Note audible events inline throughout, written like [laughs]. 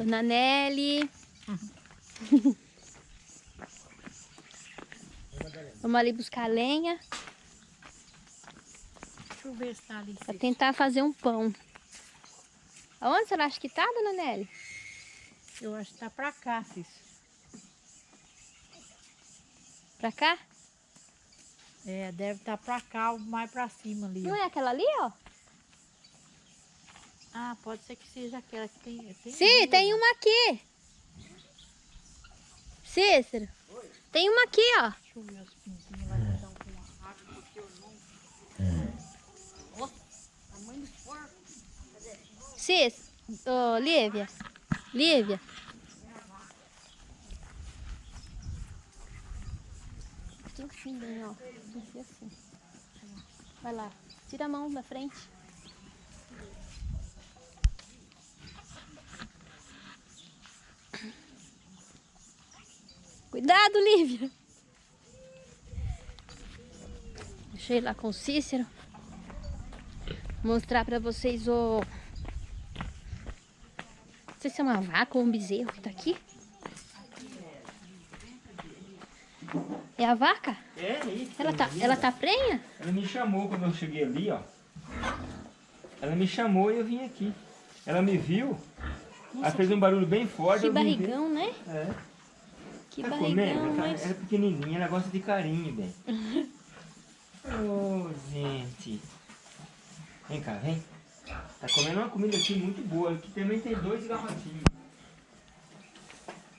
Dona Nelly. [laughs] Vamos ali buscar lenha Deixa eu ver se tá ali. para tentar fazer um pão. Aonde você acha que tá, dona Nelly? Eu acho que tá pra cá, Cícero. Pra cá? É, deve estar tá pra cá ou mais pra cima ali. Não ó. é aquela ali, ó? Ah, pode ser que seja aquela que tem. tem Sim, duas, tem uma aqui. Cícero. Tem uma aqui, ó. Deixa eu ver os pintinhos lá estão com a raca, porque eu não. Ó, tamanho do porco. Cícero. Ô, Lívia. Lívia. Tem assim, bem, ó. Tem que ser assim. Vai lá. Tira a mão da frente. Cuidado, Lívia. Ir lá com o Cícero. Mostrar pra vocês o... Não sei se é uma vaca ou um bezerro que tá aqui. É a vaca? É, isso. Ela tá, ela tá prenha? Ela me chamou quando eu cheguei ali, ó. Ela me chamou e eu vim aqui. Ela me viu, ela fez um barulho bem forte. Que barrigão, né? É. Que tá barrigão, comendo? Ela, mas... ela é pequenininha, ela gosta de carinho, bem. [laughs] Ô, gente. Vem cá, vem. Tá comendo uma comida aqui muito boa. Aqui também tem dois garrotinhos.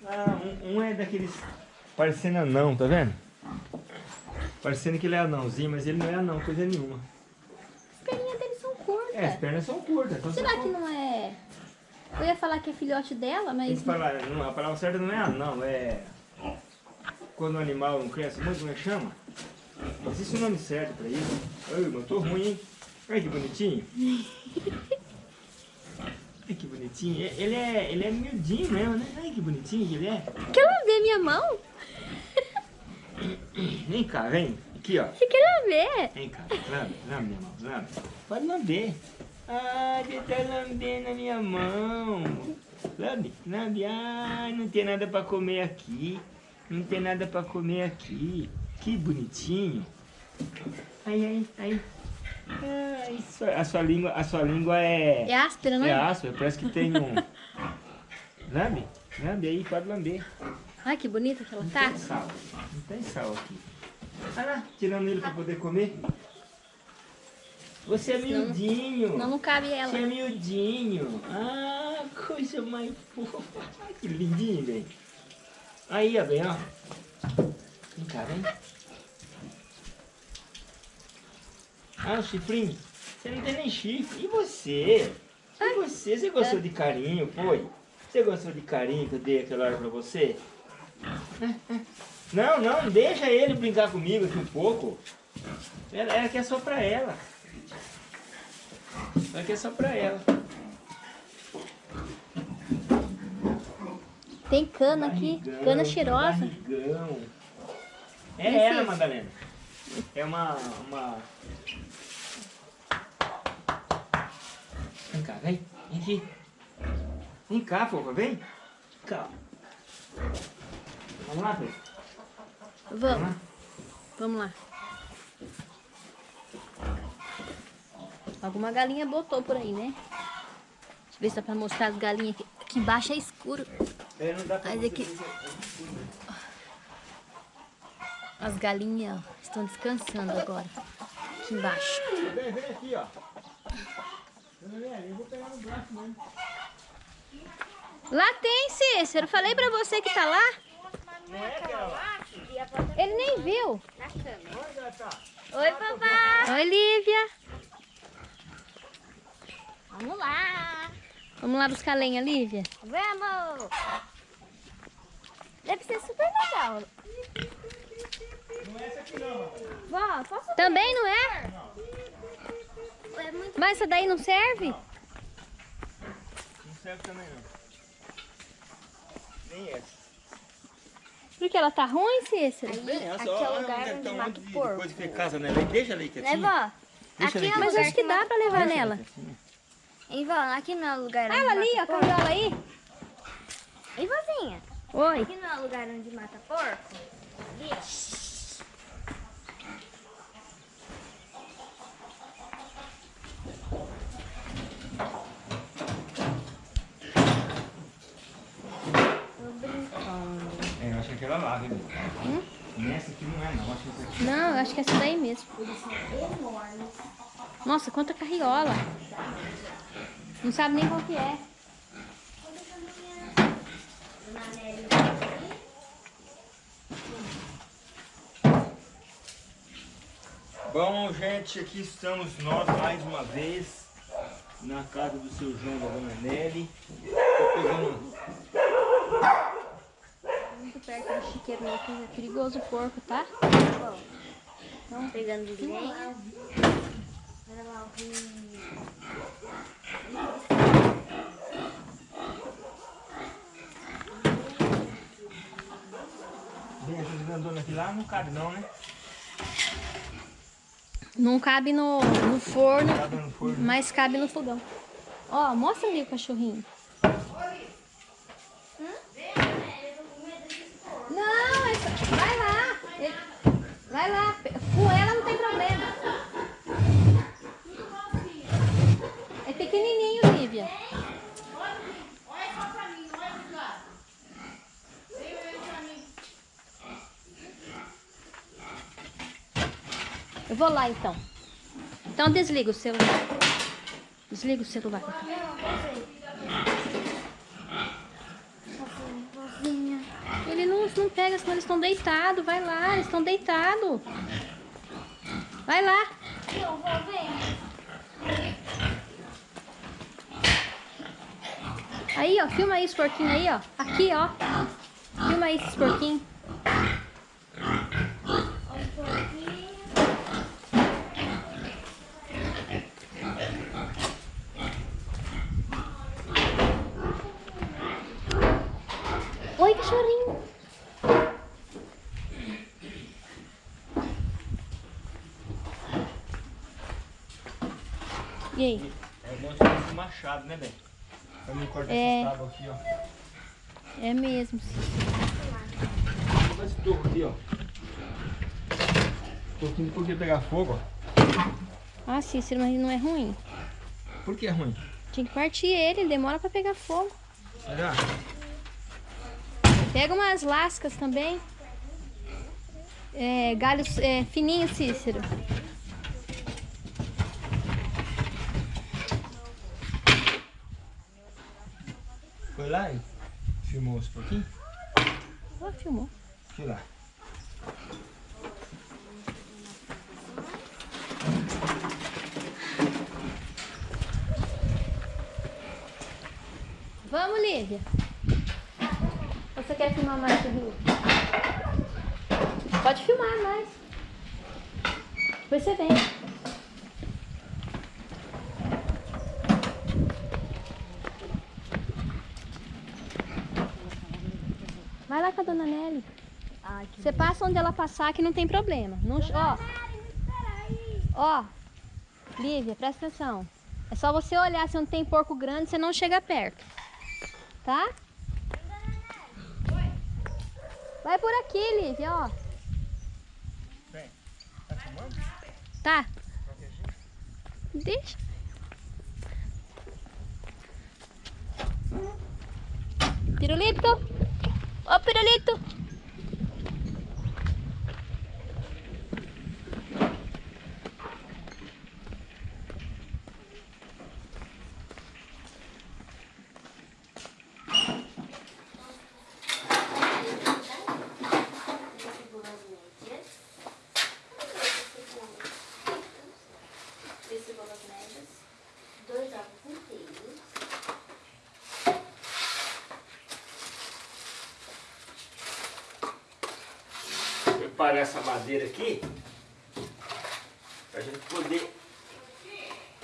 Ah, um, um é daqueles parecendo anão, tá vendo? Parecendo que ele é anãozinho, mas ele não é anão, coisa nenhuma. As perninhas deles são curtas. É, as pernas são curtas. Então Será você que não é... Eu ia falar que é filhote dela, Tem mas... que falar, não, a palavra certa não é anão, é... Quando o animal não cresce muito, como é que chama? Existe um nome certo pra isso. Ai, mas tô ruim, hein? Olha que bonitinho. Ai, que bonitinho. E- Ele é, ele é miudinho mesmo, né? Ai, que bonitinho que ele é. Quer lamber minha mão? Vem cá, vem. Aqui, ó. Você quer lamber? Vem cá, lambe, lambe minha mão, lambe. Pode lamber. Ai, ele tá lambendo a minha mão. Lambe, lambe. Ai, não tem nada pra comer aqui. Não tem nada pra comer aqui. Que bonitinho. Ai, ai, ai. Ai, sua- a sua língua, a sua língua é... É áspera, não É é? áspera, parece que tem um... [laughs] Lambe, lambe aí, pode lamber. Ai, que bonita que ela Não tá. tem sal. Não tem sal aqui. Olha lá, tirando ele pra poder comer. Você é miudinho. Não, não cabe ela. Você é miudinho. Ah, coisa mais fofa. Ai, que lindinho, velho. Aí, ó, bem, ó. Vem cá, vem. Ah, o chifrinho. Você não tem nem chifre. E você? E você? Você gostou de carinho, foi? Você gostou de carinho que eu dei aquela hora pra você? Não, não, deixa ele brincar comigo aqui um pouco. Ela, ela quer só pra ela. Ela quer só pra ela. Tem cana aqui, Barrigão, cana cheirosa. Barrigão. É Esse- ela, Madalena. É uma, uma... Vem cá, vem. Vem aqui. Vem cá, fofa, vem. Vem cá. Vamos lá, Pedro. Vamos Vamos, lá. vamos lá. Alguma galinha botou por aí, né? Deixa eu ver se dá pra mostrar as galinhas aqui. Aqui embaixo é escuro. É, não dá pra Mas aqui- fazer- As galinhas ó, estão descansando agora. Aqui embaixo. Vem, vem aqui, ó. Eu vou pegar no braço mesmo. Lá tem, Cícero. Falei pra você que tá lá. É? Ele nem viu. Tá? Oi, papai. Oi, Lívia. Vamos lá. Vamos lá buscar lenha, Lívia? Vamos! Deve ser super legal. Não é essa aqui não. Vó, posso Também não é? É muito... Mas essa daí não serve? Não serve também não. Nem essa. Porque ela tá ruim, Cícero? Bem, aqui olha só, é o lugar onde é que tá mata o porco. coisa que casa nela. Deixa ela aí Né, quietinha. vó? Deixa Aqui é aí Mas acho que dá pra levar Deixa ela nela. Hein, vó? Aqui não é o lugar Ah, onde ela ali, ó, caminhou ela aí. Oi. Aqui não é o lugar onde mata porco? Ali, ó. Tô brincando. É, eu acho que aquela lá, viu? Hum? Nessa aqui não é não, acho que essa aqui. Não, eu acho que é essa daí mesmo. Eles são enormes. Nossa, quanta carriola. Não sabe nem qual que é. Bom, gente, aqui estamos nós mais uma vez na casa do seu João da dona Nelly. Tô pegando Muito perto do chiqueiro, né? que É perigoso o porco, tá? Bom, pegando lenha. Olha lá o essas grandonas aqui lá, não cabe não, né? Não cabe no, no forno, Cabe no forno. mas cabe no fogão. Ó, mostra ali o cachorrinho. Não, é vai lá. Vai lá. Com ela não tem problema. É pequenininho, Lívia. Eu vou lá então. Então desliga o celular. Desliga o celular. Ele não, não pega, senão eles estão deitados. Vai lá, eles estão deitados. Vai lá. Eu vou ver. Aí, ó, filma aí os porquinhos aí, ó. Aqui, ó. Filma aí esses porquinhos. Cachorrinho. E aí? É bom de fazer esse machado, né, bem? Pra não cortar É. essas tábuas aqui, ó. É mesmo. Olha esse toco aqui, ó. Toquinho por que pegar fogo, ó. Ah, Cícero, mas não é ruim. Por que é ruim? Tinha que partir ele, ele demora pra pegar fogo. Será? Pega umas lascas também. É, galhos é, fininhos, Cícero. Foi lá e filmou os pouquinho? Ó, filmou. Fui lá. Vamos, Lívia. Quer filmar mais o rio? Pode filmar mais. Depois você vem. Vai lá com a dona Nelly. Ai, Você passa onde ela passar que não tem problema. Não, ó, ó, Lívia, presta atenção. É só você olhar se não tem porco grande, você não chega perto. Tá? Vai por aqui, Lívia, ó. Bem, tá filmando? Tá. Deixa. Pirulito. Ô, pirulito. Dois ovos inteiros. Preparar essa madeira aqui pra gente poder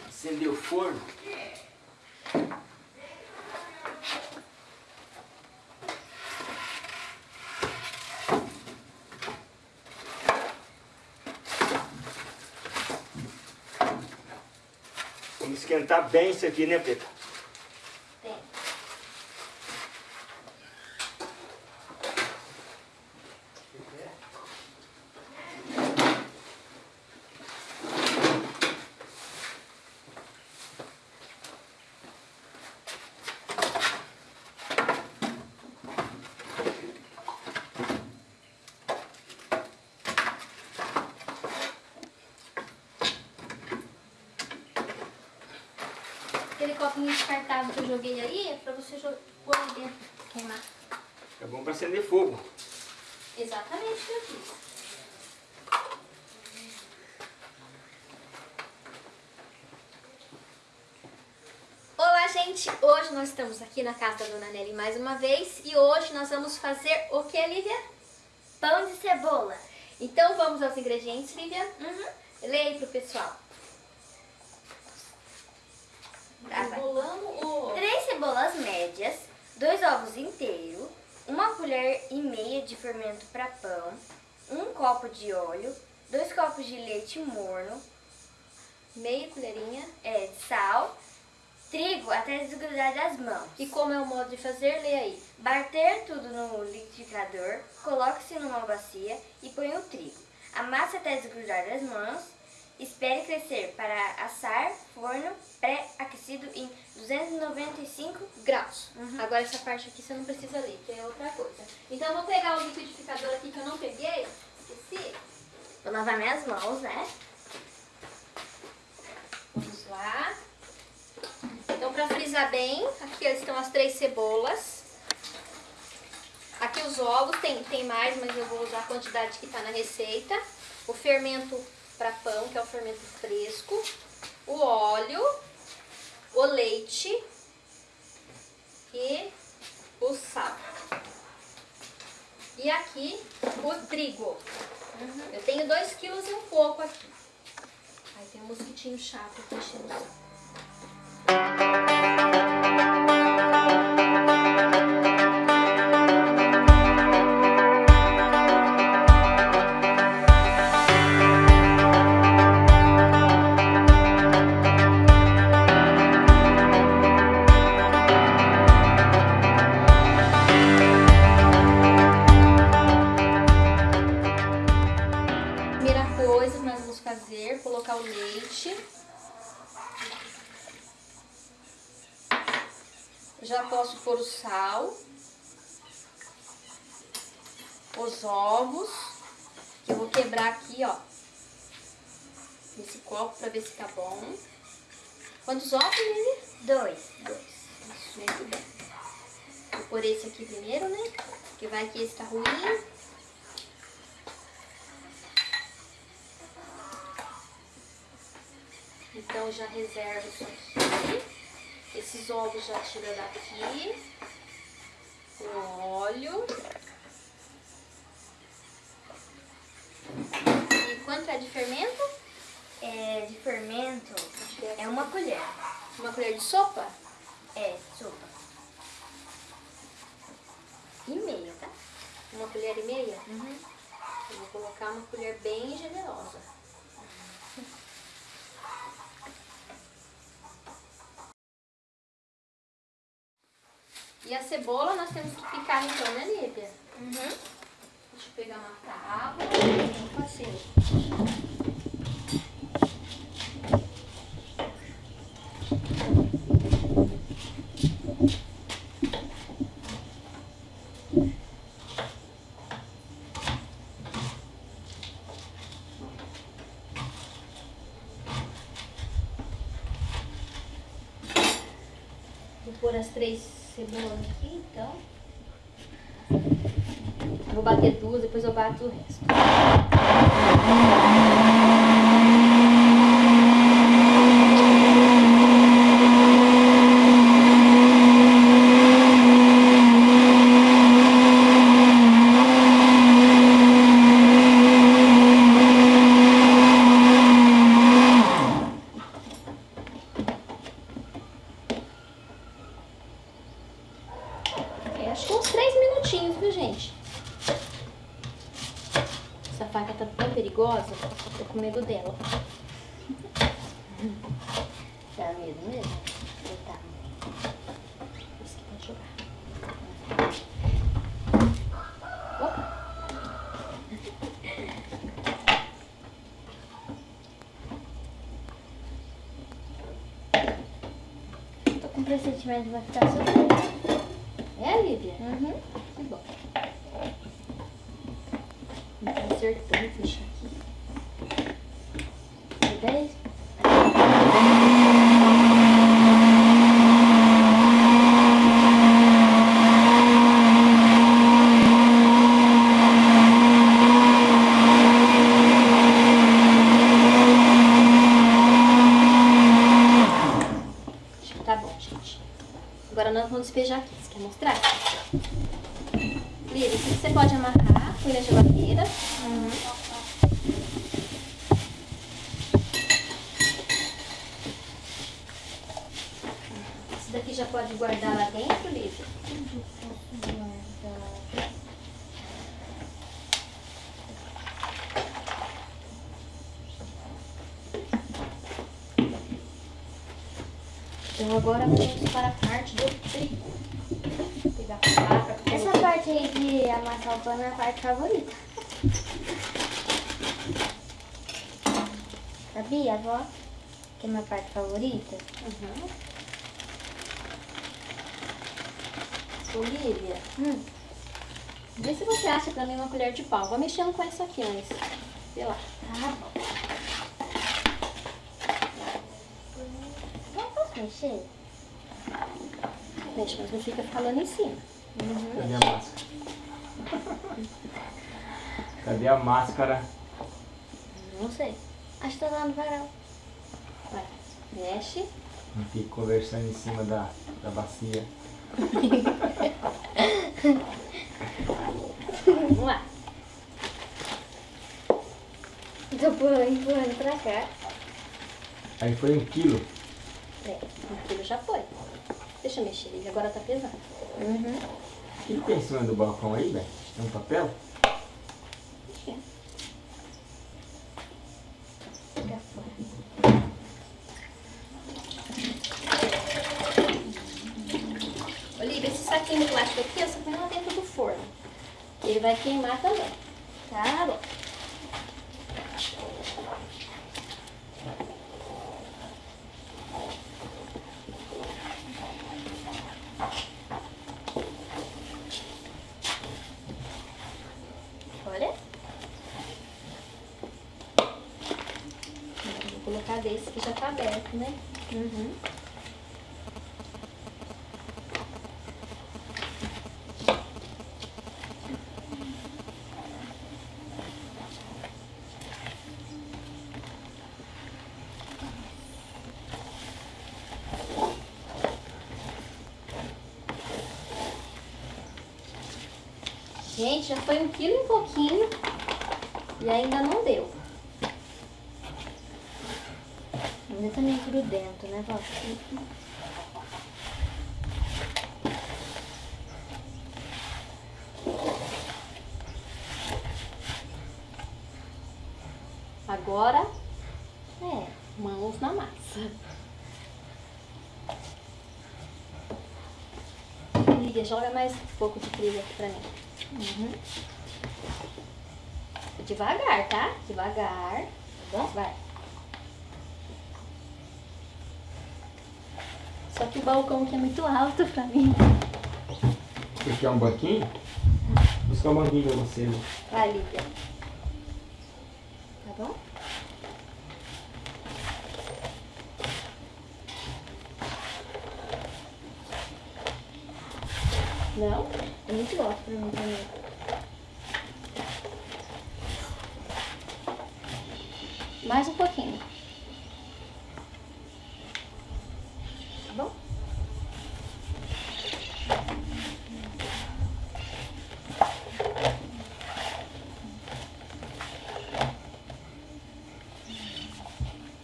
acender o forno. Vamos esquentar bem isso aqui, né, Pedro? Tem. Descartável que eu joguei aí, é pra você jo- pôr ali dentro, queimar. É bom pra acender fogo. Exatamente o que eu fiz. Olá, gente! Hoje nós estamos aqui na casa da Dona Nelly mais uma vez e hoje nós vamos fazer o que, Lívia? Pão de cebola. Então vamos aos ingredientes, Lívia? Uhum. Leia aí pro pessoal. Tá, vai. Enrolamos o... Três cebolas médias, dois ovos inteiros, uma colher e meia de fermento para pão, um copo de óleo, dois copos de leite morno, Meia colherinha. é, de sal, trigo até desgrudar das mãos. E como é o modo de fazer, leia aí. Bater tudo no liquidificador, coloque-se numa bacia e põe o trigo. Amasse até desgrudar das mãos. Espere crescer para assar forno pré-aquecido em 295 graus. Uhum. Agora essa parte aqui você não precisa ler, que é outra coisa. Então eu vou pegar o liquidificador aqui que eu não peguei, esqueci. Vou lavar minhas mãos, né? Vamos lá. Então pra frisar bem, aqui estão as três cebolas. Aqui os ovos, tem, tem mais, mas eu vou usar a quantidade que está na receita. O fermento para pão, que é o fermento fresco. O óleo, o leite e o sal. E aqui o trigo. Eu tenho 2 quilos e um pouco aqui. Aí tem um mosquitinho chato aqui enchendo o saco. Então já reserva isso aqui. Esses ovos já tira daqui. O óleo. E quanto é de fermento? É, de fermento é uma colher. Uma colher de sopa? É, sopa. E meia, tá? Uma colher e meia? Uhum. Eu vou colocar uma colher bem generosa. E a cebola nós temos que picar então, né, Lívia? Uhum. Deixa eu pegar uma tábua. Vou fazer. Vou pôr as três cebolas aqui, então. Vou bater duas, depois eu bato o resto. É, acho que uns três minutinhos, viu, gente? Essa faca tá tão perigosa, tô com medo dela. Dá medo mesmo? Coitada. Isso que vai jogar. Opa. Tô com pressentimento que vai ficar super. É, Lívia? Uhum. Que bom. Não tá acertando, fechar aqui. Dez. Lívia, isso você pode amarrar, põe na geladeira. Isso daqui já pode guardar lá dentro, Lívia? Então agora vamos para a parte do trigo. Vou pegar a faca. Essa parte aí de amassar o pano é a parte favorita. Sabia, avó? Que é a minha parte favorita? Uhum. Ô, Lívia, Hum. vê se você acha pra mim uma colher de pau. Vou mexendo com essa aqui antes. Vê lá. Tá bom. Mexer? Mexe, mas não fica falando em cima. Cadê a máscara? Cadê a máscara? Não sei. Acho que tá lá no varal. Vai. Mexe. Não fique conversando em cima da, da bacia. Vamos lá. Tô empurrando, empurrando pra cá. Aí foi um quilo. É, um quilo já foi. Deixa eu mexer, Lívia. Agora tá pesando. Uhum. O que tem em cima do balcão aí, velho? Tem um papel? Fica fora. Olivia, esse saquinho de plástico aqui, você põe lá dentro do forno. Ele vai queimar também. Tá bom. Olha. Desse que já tá aberto, né? Uhum. Gente, já foi um quilo e pouquinho e ainda não deu. Ainda tá meio Agora, é, mãos na massa. Lívia, joga mais um pouco de trigo aqui pra mim. Uhum. Devagar, tá? Devagar. Tá bom? Vai. Só que o balcão aqui é muito alto pra mim. Você quer um banquinho? Buscar um banquinho pra você. né? Vai, Lívia. Tá bom? Não? É muito gosto pra mim também. Mais um pouquinho. Tá bom?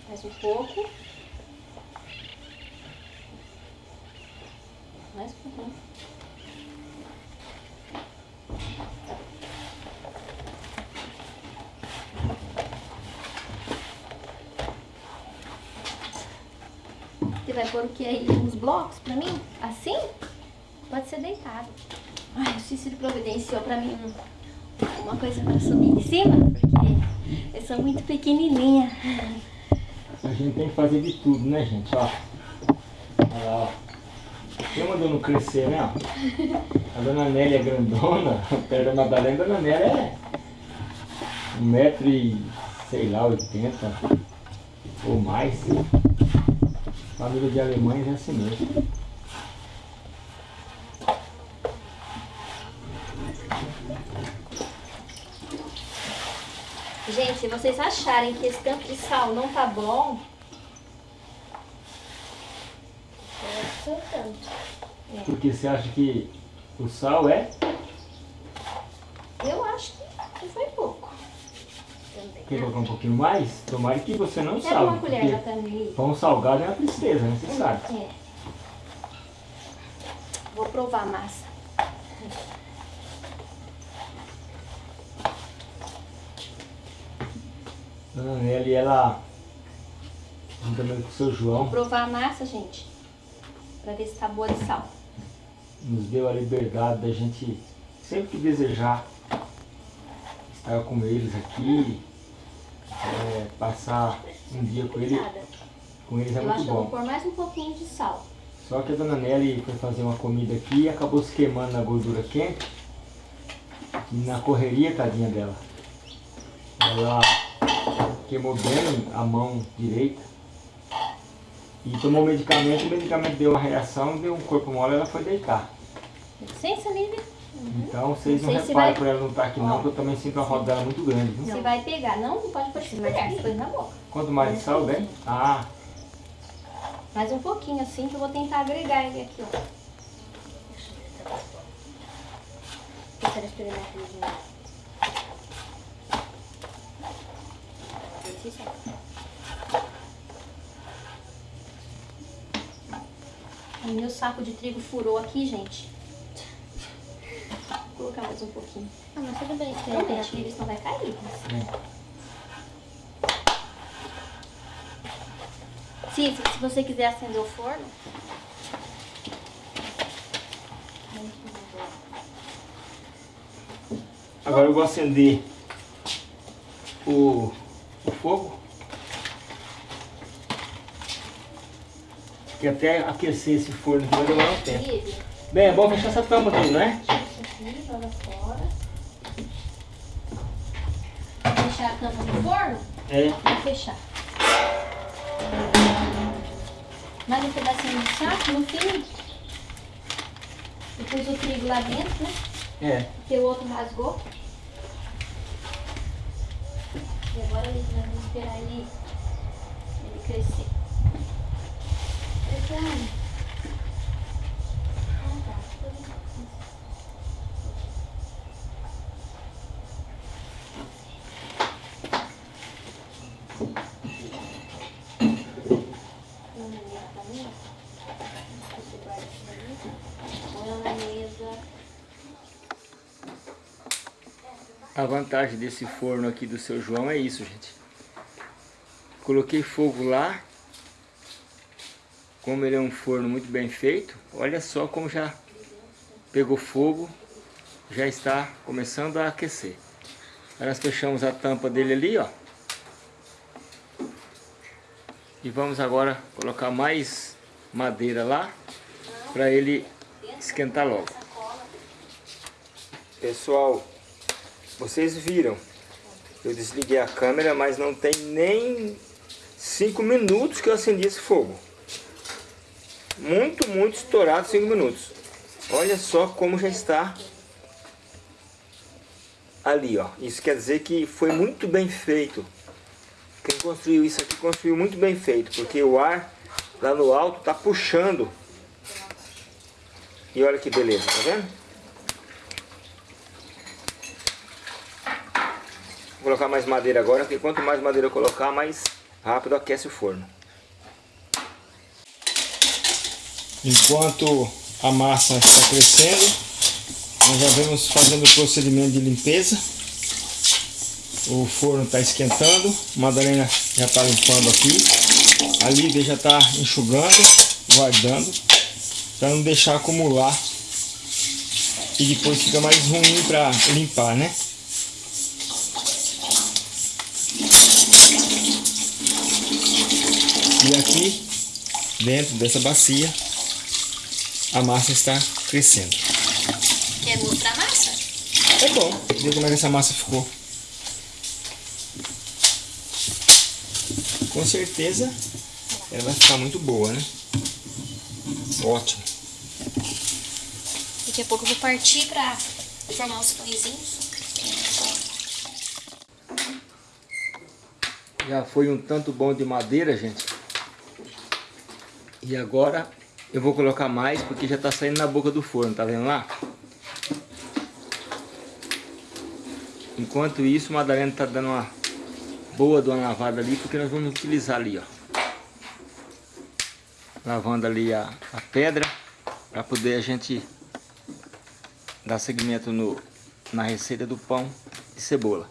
Mais um pouco. Mais um pouquinho. Que aí? Uns blocos pra mim? Assim? Pode ser deitado. Ai, o Cícero providenciou pra mim um- uma coisa pra subir em cima, porque eu sou muito pequenininha. A gente tem que fazer de tudo, né, gente? Ó. Olha lá, ó. Quem mandou não crescer, né? A dona Nélia é grandona, [laughs] perto da Madalena, a dona Nélia é um metro e, sei lá, oitenta ou mais. Família de alemães é assim mesmo. Gente, se vocês acharem que esse tanto de sal não tá bom, tanto. Porque você acha que O sal é? Eu acho que foi pouco. Também. Quer colocar um pouquinho mais? Tomara que você não Pega salve. uma colher também. Pão salgado é uma tristeza, né? Você sabe. É. Vou provar a massa. Dona Nelly, ela, juntamente com o seu Vou João, provar a massa, gente. Pra ver se tá boa de sal. nos deu a liberdade da gente, sempre que desejar, estar com eles aqui, é, passar um dia com, ele, com eles é Eu acho muito que eu vou bom. pôr mais um pouquinho de sal. Só que a Dona Nelly foi fazer uma comida aqui e acabou se queimando na gordura quente. E na correria, tadinha dela. Ela queimou bem a mão direita. E tomou medicamento, o medicamento deu uma reação, deu um corpo mole, ela foi deitar. Licença, Lívia. Então vocês não, Não sei se reparem vai- por ela não estar aqui não, porque eu também sinto a roda dela muito grande. Viu? Você vai pegar. Não, não pode pôr esse colher, você põe na boca. Quanto mais de sal, bem? Ah, Mais um pouquinho assim que eu vou tentar agregar ele aqui, ó. Eu quero experimentar ele de novo. O meu saco de trigo furou aqui, gente. Vou colocar mais um pouquinho. Ah, mas tudo bem. De repente, ele não vai cair. é. Sim, se, se você quiser acender o forno. Agora eu vou acender o, o fogo. Que até aquecer esse forno aqui vai demorar um tempo. Bem, é bom fechar essa tampa aqui, não é? Aqui, joga fora. Fechar a tampa do forno É. e fechar. Mais um pedacinho de saco no fim. Depois o trigo lá dentro, né? É. Porque o outro rasgou. E agora nós vamos esperar ele, ele crescer. Crescer. Ah, tá. Põe na mesa também. Você guarda isso daí. Põe na mesa. A vantagem desse forno aqui do seu João é isso, gente. Coloquei fogo lá. Como ele é um forno muito bem feito, olha só como já pegou fogo, já está começando a aquecer. Aí nós fechamos a tampa dele ali, ó. E vamos agora colocar mais madeira lá, para ele esquentar logo. Pessoal, vocês viram, eu desliguei a câmera, mas não tem nem 5 minutos que eu acendi esse fogo. Muito, muito estourado 5 minutos. Olha só como já está ali, ó. Isso quer dizer que foi muito bem feito. Quem construiu isso aqui construiu muito bem feito, porque o ar lá no alto está puxando. E olha que beleza, tá vendo? Vou colocar mais madeira agora, porque quanto mais madeira eu colocar, mais rápido aquece o forno. Enquanto a massa está crescendo, nós já vamos fazendo o procedimento de limpeza. O forno está esquentando, a Madalena já está limpando aqui, a Lívia já está enxugando, guardando, para não deixar acumular e depois fica mais ruim para limpar, né? E aqui, dentro dessa bacia, a massa está crescendo. Quer mostrar a massa? É bom ver como é que essa massa ficou. Com certeza ela vai ficar muito boa, né? Ótimo. Daqui a pouco eu vou partir pra formar os pãezinhos. Já foi um tanto bom de madeira, gente. E agora eu vou colocar mais porque já tá saindo na boca do forno, tá vendo lá? Enquanto isso, o Madalena tá dando uma boa de uma lavada ali, porque nós vamos utilizar ali, ó. Lavando ali a, a pedra, para poder a gente dar seguimento no, na receita do pão de cebola.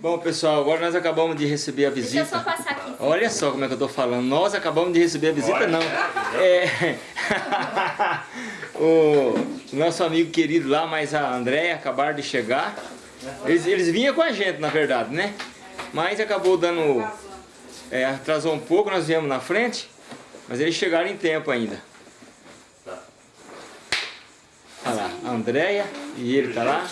Bom, pessoal, agora nós acabamos de receber a Deixa eu só visita. passar aqui. Olha só como é que eu tô falando. Nós acabamos de receber a visita, não. É... [laughs] o nosso amigo querido lá, mas a Andréia acabaram de chegar. Eles, eles vinham com a gente, na verdade, né? Mas acabou dando... é, atrasou um pouco, nós viemos na frente. Mas eles chegaram em tempo ainda. Tá. Olha lá, a Andréia e ele tá lá.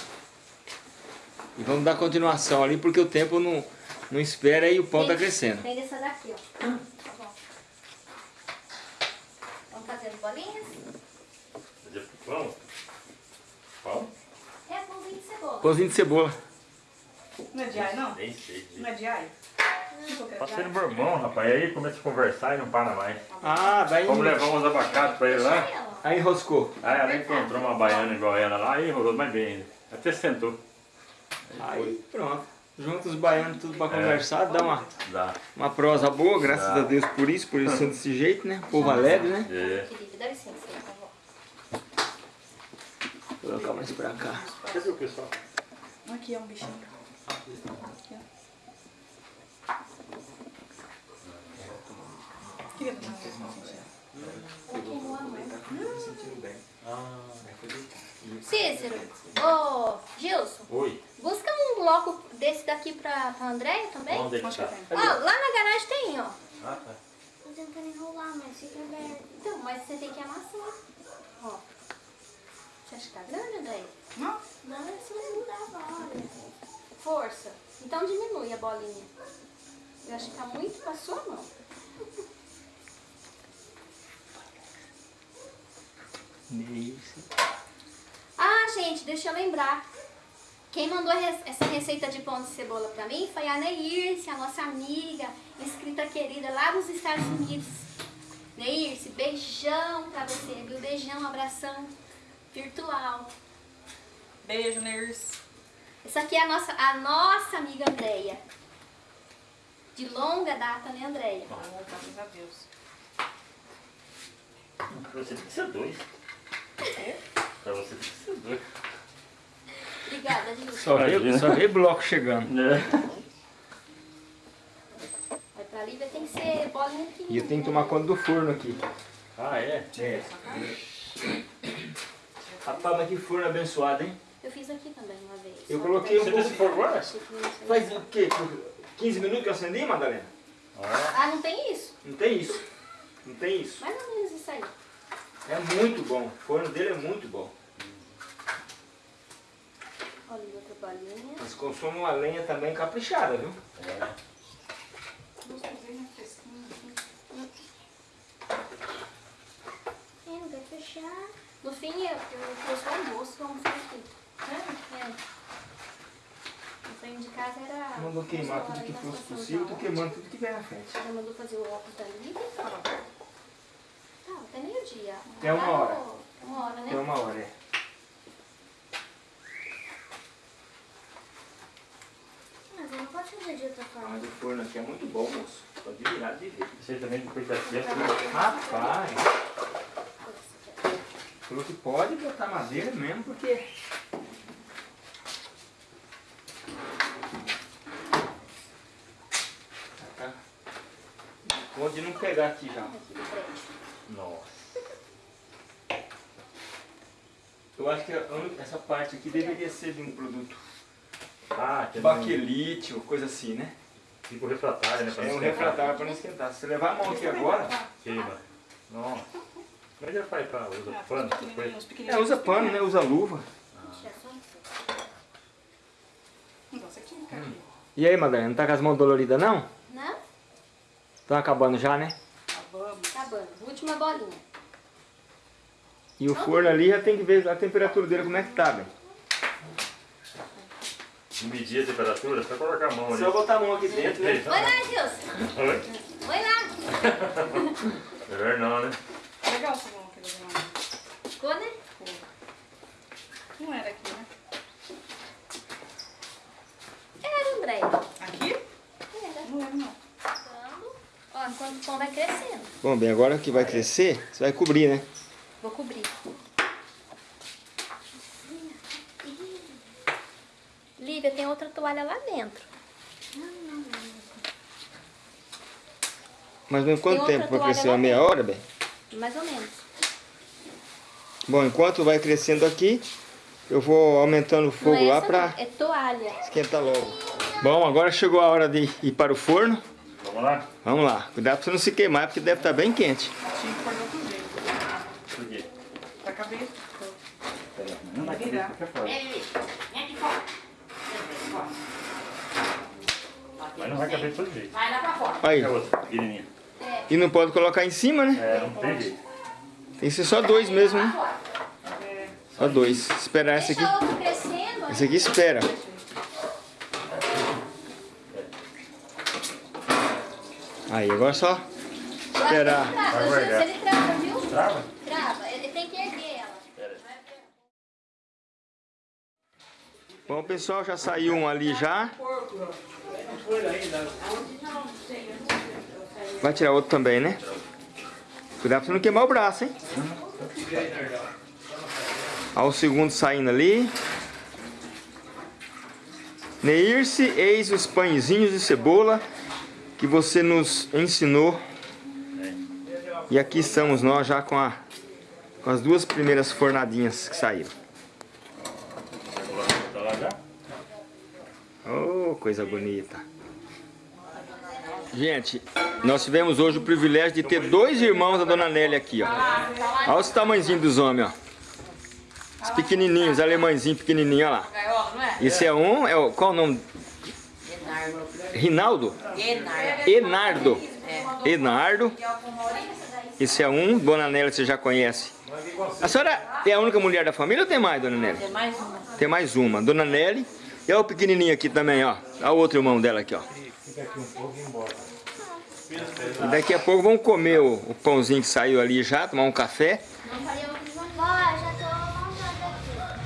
E vamos dar continuação ali, porque o tempo não, não espera e o pão tá crescendo. Tem dessa daqui, ó. Tá bom. Vamos fazendo bolinhas? Fazer pão? Pão? É pãozinho de cebola. Pãozinho de cebola. Não é de ai, não? Nem sei. Não é de ai? Passei no Bourbon, rapaz. Aí começa a conversar e não para mais. Ah, daí, Vamos levar uns abacates pra ele lá. Aí enroscou. Aí ela encontrou uma baiana igual ela lá e enrolou mais bem ainda. Até sentou. Aí pronto. Juntos os baianos, tudo pra É. conversar, dá uma, Dá. uma prosa boa, graças Dá. a Deus por isso, por isso sendo desse jeito, né? Povo alegre, né? É. Felipe, dá licença aí, por favor. Vou colocar mais pra cá. Cadê o pessoal? Aqui é um bichinho. Aqui, ó. Queria tomar uma Cícero, ô Gilson, Oi. busca um bloco desse daqui pra, pra Andréia também. Onde é que tá? Ó, lá na garagem tem, ó. Ah, tá. Tô tentando enrolar, mas fica aberto. Então, mas você tem que amassar. Ó. Você acha que tá grande, Andréia? Não? Não, é só segurar, olha. Força. Então diminui a bolinha. Eu acho que tá muito pra sua mão. Isso. Ah, gente, deixa eu lembrar. Quem mandou essa receita de pão de cebola pra mim foi a Neirce, a nossa amiga, inscrita querida lá dos Estados Unidos. Neirce, beijão pra você, viu? Beijão, abração virtual. Beijo, Ners. Essa aqui é a nossa, a nossa amiga Andréia. De longa data, né, Andréia? Oh, graças a Deus. Você tem que ser dois. Pra você dois. Obrigada, Gilson. Só vê, Imagina. só vê bloco chegando. Mas pra Lívia tem que ser bolinha pequenininha. E eu tenho que tomar conta do forno aqui. Ah, é? É. Rapaz, mas que forno abençoado, hein? Eu fiz aqui também uma vez. Eu coloquei um Você pouco... não sei. Faz o quê? 15 minutos que eu acendi, Madalena? Ah, Ah, não tem isso? Não tem isso. Não tem isso. Mais ou menos isso aí. É muito bom. O forno dele é muito bom. Olha outra bolinha. Mas consome uma lenha também caprichada, viu? é. É, não vai fechar. No fim, eu, eu trouxe o almoço, vamos fazer aqui. É. O sonho de casa era... Mandou queimar tudo que fosse possível, tô queimando tudo que vem na frente. Já mandou fazer o óculos da Lívia. Tá, até meio-dia. É uma hora. É uma hora, né? É uma hora, é. Mas eu não posso fazer de outra forma. Mas o forno aqui é muito bom, moço. Pode virar de ver. Aí também depois da festa. Rapaz, falou que pode botar madeira mesmo, porque... Tá. Pode não pegar aqui já. Nossa. Eu acho que essa parte aqui deveria ser de um produto Ah, é baquelite ou coisa assim, né? Tipo refratário, né? pra É não um refratário para não esquentar. Se você levar a mão aqui agora, Queima. Nossa. Como é que ele faz pra usar Ah, pano? essas coisas? é, usa pano, né? Usa luva. É aqui. E aí, Madalena, não tá com as mãos doloridas não? Não? Estão acabando já, né? Acabamos. Acabando. Última bolinha. E o forno ali já tem que ver a temperatura dele como é que tá, bem. Medir a temperatura, só colocar a mão ali. Só botar a mão aqui dentro, né? Vai lá, Gilson. Oi? Vai lá. Melhor não, né? Legal essa mão aqui da mão. Ficou, né? Não era aqui, né? Era, André. Aqui? Era. Não era, não. Ficando. Ó, enquanto o pão vai crescendo. Bom, bem, agora que vai crescer, você vai cobrir, né? Vou cobrir. Lívia, tem outra toalha lá dentro. Mas em quanto outra tempo vai crescer? Uma meia dentro. hora, bem? Mais ou menos. Bom, enquanto vai crescendo aqui, eu vou aumentando o fogo é lá não, É toalha. esquentar logo. Bom, agora chegou a hora de ir para o forno. Vamos lá? Vamos lá, cuidado pra você não se queimar, porque deve estar bem quente. Tinha que pôr de outro jeito. Por quê? Pra caber. Não vai virar. Não vai caber todo jeito. Aí, É outra, pequenininha. e não pode colocar em cima, né? É, não tem jeito. Tem que ser só dois mesmo, né? Só dois. Esperar esse aqui. Esse aqui espera. Aí, agora só esperar. Trava, Vai guardar. ele trava, viu? Trava? Trava. Ele tem que erguer ela. Bom, pessoal, já saiu um ali já. Vai tirar outro também, né? Cuidado pra você não queimar o braço, hein? Olha o segundo saindo ali. Neirce, eis os pãezinhos de cebola que você nos ensinou. E aqui estamos nós já com, a, com as duas primeiras fornadinhas que saíram. Tá lá já? Oh, coisa bonita. Gente, nós tivemos hoje o privilégio de ter dois irmãos da Dona Nelly aqui, ó. Olha os tamanhozinhos dos homens, ó. Os pequenininhos, alemãezinhos pequenininhos, olha lá. Esse é um, é o, qual o nome? Rinaldo? Enardo. Enardo. Esse é um, Dona Nelly você já conhece. A senhora é a única mulher da família ou tem mais, Dona Nelly? É mais uma. Tem mais uma, Dona Nelly. E olha o pequenininho aqui também, ó. Olha o outro irmão dela aqui, ó. E daqui a pouco vamos comer o, o pãozinho que saiu ali já, tomar um café. Já tô aqui.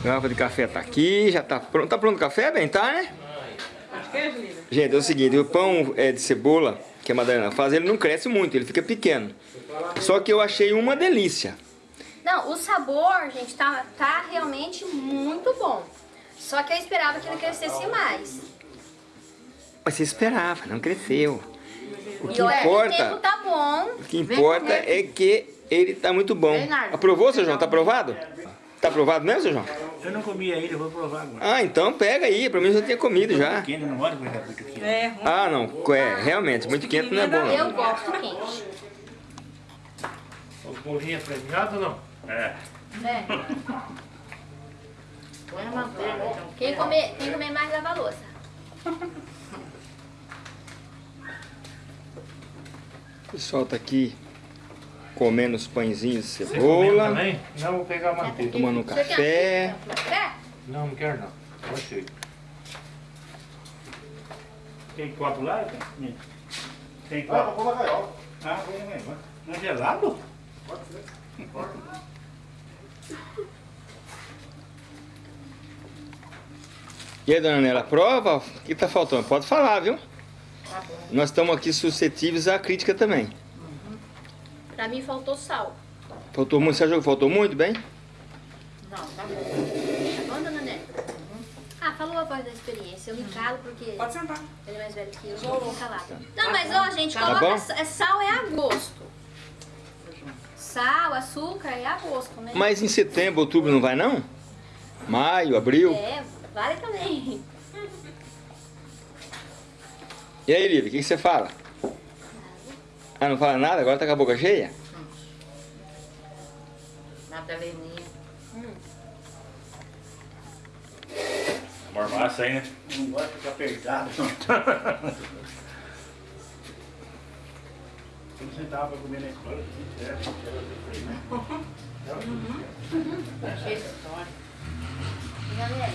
A garrafa de café tá aqui, já tá pronto. Tá pronto o café, bem? Tá, né? Gente, é o seguinte, o pão é, de cebola que a Madalena faz, ele não cresce muito, ele fica pequeno. Só que eu achei uma delícia. Não, o sabor, gente, tá, tá realmente muito bom. Só que eu esperava que ele crescesse mais. Mas você esperava, não cresceu. O que e olha, o tempo importa, tá bom. o que importa é que ele tá muito bom. Bernardo. Aprovou, seu João? Tá aprovado? Tá aprovado mesmo, seu João? Eu não comi ainda, eu vou provar agora. Ah, então pega aí, pra mim já tinha comido já. Quente, não gosto muito quente. É, ruim. Ah, não, é, realmente, muito quente não é bom. Eu Não. gosto quente. O bolinho é premiado ou não? É. É. Põe a manteiga, então. Quem comer, quem comer mais lava a louça. O pessoal tá aqui comendo os pãezinhos de cebola, também? Não, vou pegar a manteiga. tomando um café. Não, não quero não. Gostei. Tem copo lá? Tem, tem copo? Ah, vou na gaiola. Ah, na gaiola. Não é gelado? E aí, dona Nela, prova? O que tá faltando? Pode falar, viu? Nós estamos aqui suscetíveis à crítica também. Pra mim faltou sal. Faltou muito, você achou que faltou muito, bem? Não, tá bom. Tá bom, dona Né? Ah, falou a voz da experiência. Eu me calo porque Pode sentar. ele é mais velho que eu, eu vou ficar calada. Não, mas ó, gente, Tá coloca é sal é a gosto. Sal, açúcar é a gosto, né? Mas em setembro, outubro não vai não? Maio, abril. É, vale também. E aí, Lívia, o que, que você fala? Ah, não fala nada? Agora tá com a boca cheia? Madaleninha. Mormaça aí, né? Não gosto de ficar apertado. Quando sentava pra comer na escola, era, era Cheio de história. Gabriel,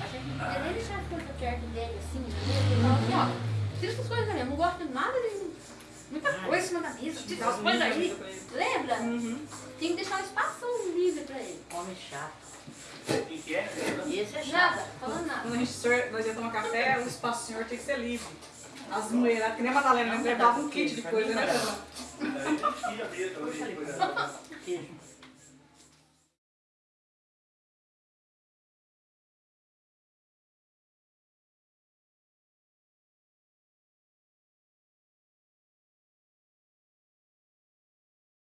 a gente não podia nem deixar as coisas perto dele, assim, mesa. Ele assim, ó, tira essas coisas ali, eu não gosto de nada de muita coisa em cima da mesa, tira essas coisas aí. Lembra? Tinha que deixar um espaço livre pra ele. Homem chato. O que que é? E esse é chato. Nada, falando nada. Quando a gente nós ia tomar café, o espaço do senhor tinha que ser livre. As mulheres, que nem a Madalena, né? levava um kit de coisa, né? Queijo.